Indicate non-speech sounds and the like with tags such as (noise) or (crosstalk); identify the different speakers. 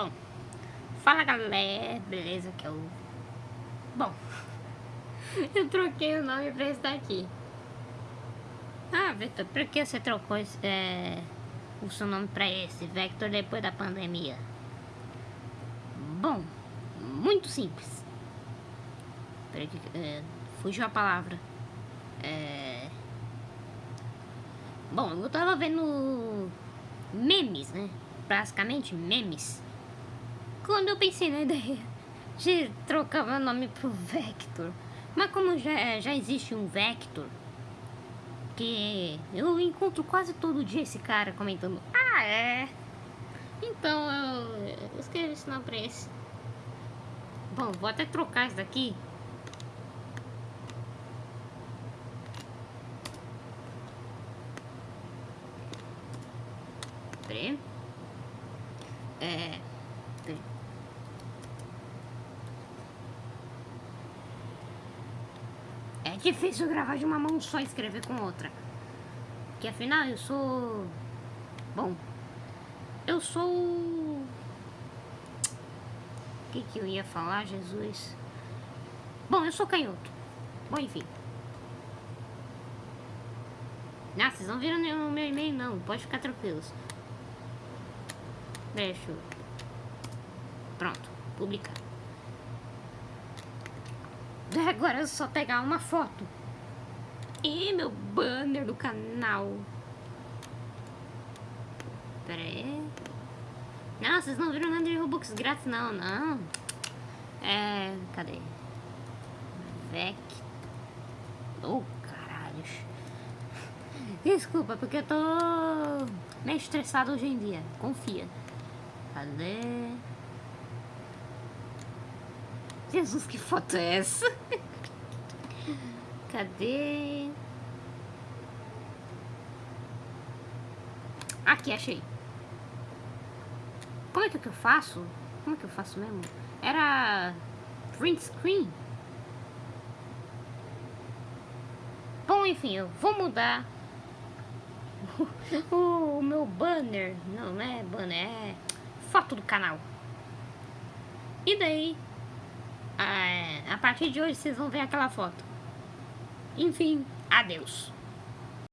Speaker 1: Bom, fala galera, beleza que eu... Bom, (laughs) eu troquei o nome pra esse daqui. Ah, Victor, por que você trocou esse, é, o seu nome pra esse, Vector, depois da pandemia? Bom, muito simples. Peraí, é, fugiu a palavra. É... Bom, eu tava vendo memes, né? Basicamente memes. Quando eu pensei na ideia de trocar meu nome pro Vector. Mas como já, já existe um Vector, que eu encontro quase todo dia esse cara comentando, ah é. Então eu escrevi esse nome pra esse. Bom, vou até trocar isso daqui. É. Peraí. É difícil gravar de uma mão só e escrever com outra. Que afinal eu sou. Bom. Eu sou. O que, que eu ia falar, Jesus? Bom, eu sou canhoto. Bom, enfim. Ah, vocês não viram o meu e-mail não, pode ficar tranquilos. Deixa eu... Pronto, publicar. Agora é só pegar uma foto. E meu banner do canal. Pera aí. Não, vocês não viram nada de Robux grátis, não, não. É... Cadê? Vec. Oh, caralho. Desculpa, porque eu tô meio estressado hoje em dia. Confia. Cadê? Jesus, que foto é essa? Cadê? Aqui, achei. Como é que eu faço? Como é que eu faço mesmo? Era print screen. Bom, enfim, eu vou mudar (laughs) o meu banner. Não, não é banner, é foto do canal. E daí, a partir de hoje vocês vão ver aquela foto. Enfim, adeus.